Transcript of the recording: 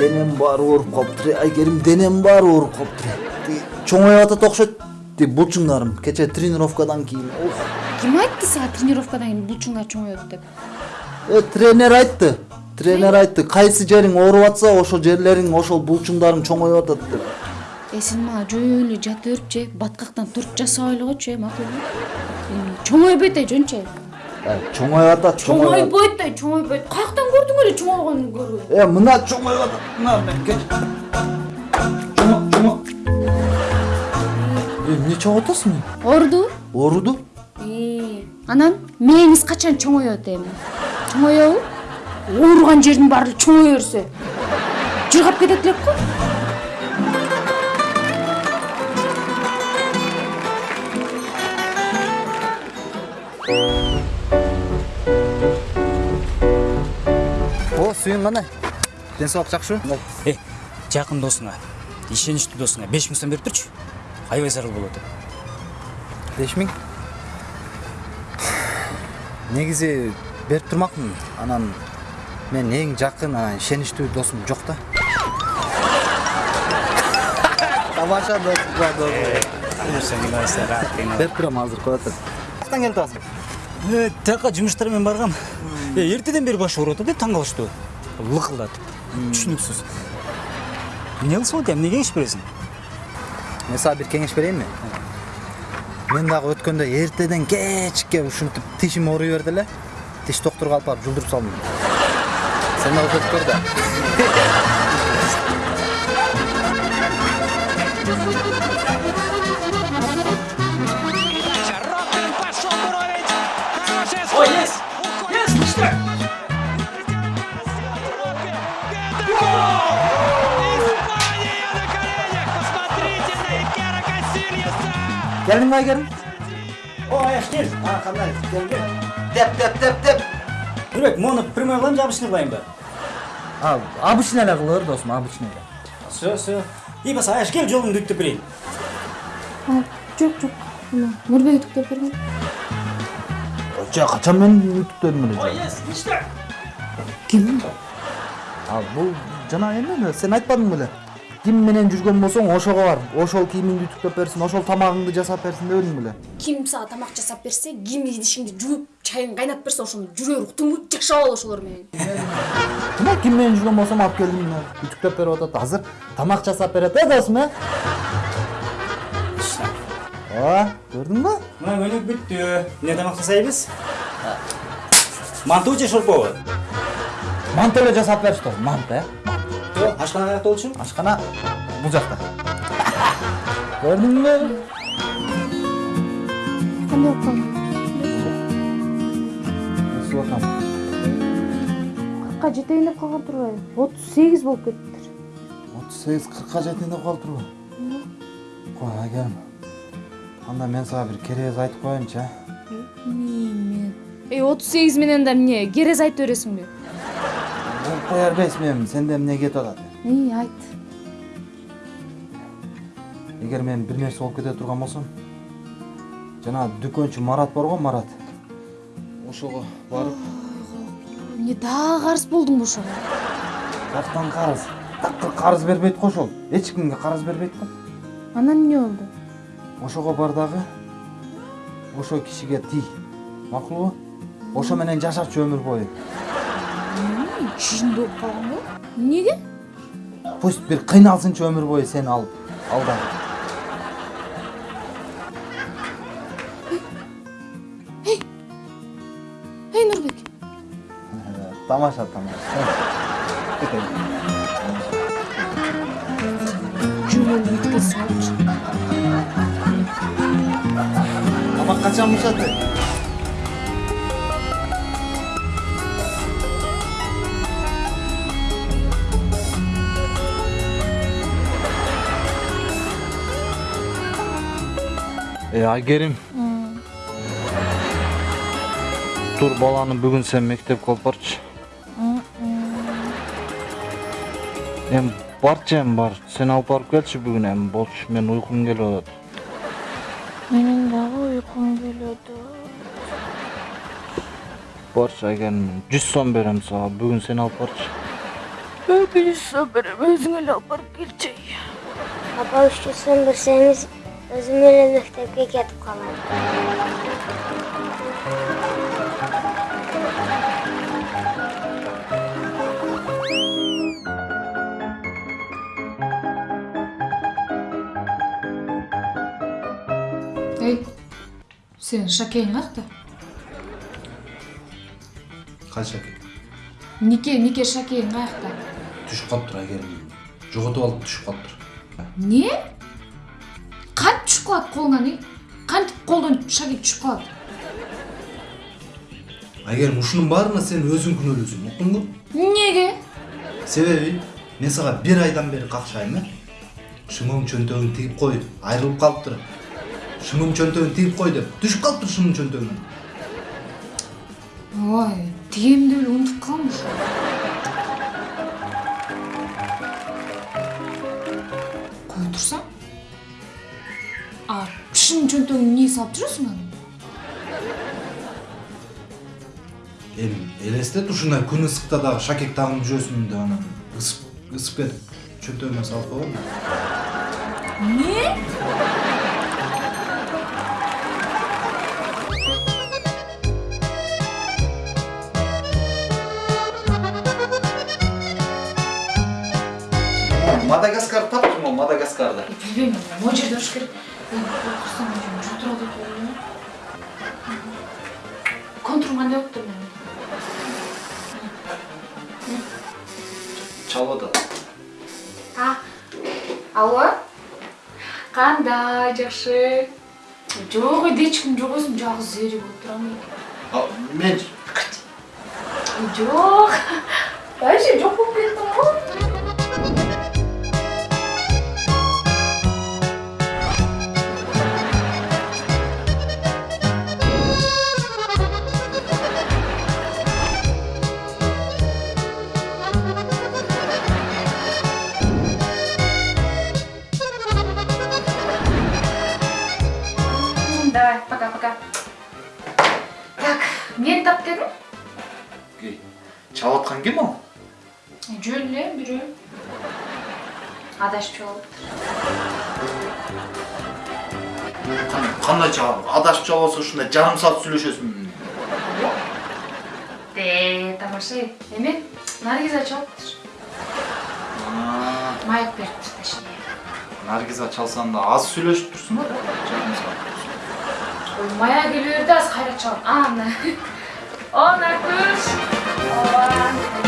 денем баары ооруп калыптыр айгерим денем баары ооруп калыптыр чоңоюп атат окшойт тиги булчуңдарым кечээ тренировкадан кийин ким айтты сага тренировкадан кийин булчуңдар чоңоет деп тренер айтты тренер айтты кайсы жериң ооруп атса ошол жерлериң ошол булчуңдарың чоңоюп атат деп э сен мага жөн эле жата берип же баткактан туруп жасабай эле койчу э макулбу чоңойбойт э жөнчө чоңоюп атат чоңоюп атат чоңойбойт да чоңойбойт каяктан көрдүң эле чоңойгонун көрбөй э мына чоңоюп атат мына эмне атасың оорудубу ооруду анан мээңиз качан чоңоет эми чоңоебу ооруган жердин баары чоңое берсе жыргап кетет элек го о сүйүң кандай ден соолук жакшыбы э жакын досуңа ишеничтүү досуңа беш миң сом берип турчу аябай зарыл болуп атат беш миң негизи берип турмакмын анан. Мен эң жакын анан ишеничтүү досум жок да тамаша досум берип турам азыр коет каяктан келип атасың Э, тияка жумуштар менен баргам э эртеден бери башы ооруп атат э таң түшүнүксүз эмне кылсам экен эмне кеңеш бересиң мен сага бир кеңеш берейинби мен. Дагы өткөндө эртеден кечке ушинтип тишим ооруй берди эле тиш доктурга алып барып жулдуруп салдым. Сен дагы көр да Робин келдиңби айгерим о аяш кел а кандай кел кел деп деп деп деп нурбек мону прямой кылайынбы же обычный кылайынбы а обычный эле кыла бер досум обычный эле все все и болсо аяш кел жолуңду үттүп берейин жок жок нурбек үтүктөп берген жа качан мен үтүктөдүм эле жа. Есть! Что? ким а бул жана эме эле сен айтпадың беле ким менен жүргөн болсоң ошого бар ошол кийимиңди үтүктөп берсин ошол тамагыңды жасап берсин дебедиң беле ким сага тамак жасап берсе ким идишиңди жууп чайын кайнатып берсе ошону жүрө бер уктуңбу жашап ал ошолор менен мына ким менен жүргөн болсом алып келдим мына үтүктөп берип атат азыр тамак жасап берет э досум э ооба көрдүңбү мына өнүк бүттү эмне тамак жасайбыз манту же шорпобу манты эле жасап берчи досум манты э ашкана каякта болчу? Ашкана. Бул жакта. Көрдүңбү кандай болуп калды субакам кыркка жетейин деп калган турбайбы отуз сегиз болуп кетиптир. Отуз сегиз кыркка жетейин деп калыптырбы кой айгерим анда мен сага бир керез айтып коеюнчу э эмне эй отуз сегиз менен да эмне керез айтып бересиңби Кое бербейсиңби эми сенде эмне кетип атат айт эгер мен бир нерсе болуп кете турган болсом жанагы дүкөнчү марат бар го марат ошого барып эмне дагы карыз болдуңбу ошого каяктан карыз такыр карыз бербейт го ошол эч кимге карыз бербейт го анан эмне болду ошого бар дагы ошол кишиге тий макулбу ошо менен жашачы өмүр бою чынды болуп калганбы эмнеге пусть бир кыйналсынчы өмүр бою сени алып алда. Эй нурбек тамаша тамаша. Жөн эле үткө салчы тамак э айгерим тур баланы бүгүн сен мектепке алып барчы эми барчы эми бар сен алып барып келчи бүгүн эми болчу мен уйкум келип атат менин дагы уйкум келет барчы айгерим жүз сом берем сага бүгүн сени алып барчы Ökünüzsün benim özüne alıp barıp geleceğim. Baba üçlü söndürseniz özüm öyle mektepke ketip kalam. Ey, senin şakeyin kakta. Кайсы аке? Nike, nike şakeyin kakta. Түшүп калыптыр айгерим. Жоготуп алып түшүп калыптыр. Ne? Kalat koluna ne? Kant koldan şake düşüp kalat. Айгерим ушунун баарына сен өзүң күнөөлүүсүң, уктуңбу? Nege? Себеби мен сага бир айдан бери какшайм э. Шымым чөнтөгүн тигип кой, айрылып калыптыр. Шымым чөнтөгүн тигип кой деп түшүп калыптыр шымым чөнтөгүнөн. Ой, тиемді өлі ұмытып қалмыш. А, шын чөнтөгүн не салып жүресің аны? Эми элестет ушундай күн ысыкта дагы шакек тагынып жүрөсүң деп анан ысып ысып кетип чөнтөгүмө салып койгом. Не? Мадагаскар таптым ол Мадагаскарда. Білбеймін, о жерде ұш керек. Атат. А, алло? Қандай жақсы? Жоқ, үйде ешкім жоқ өзім жалғыз зере болып тұрамын. Мен Жоқ. Вообще жоқ болып кеттім ғой. Давай, пока-пока. Так, мен тап дедің? чалып аткан ким ал? Жөн эле бирөө. Адашып чалып. Кандай чалып? Адашып чалып ушундай жарым саат сүйлөшөсүң. Де, тамаша. Эме? Наргиза чалыптыр. Майк бериптир точнее. Наргиза чалсаң да аз сүйлөшүп турсуң да. Жарым саат. мая күйлөрдө аз кайра чыгам анан она күш ооба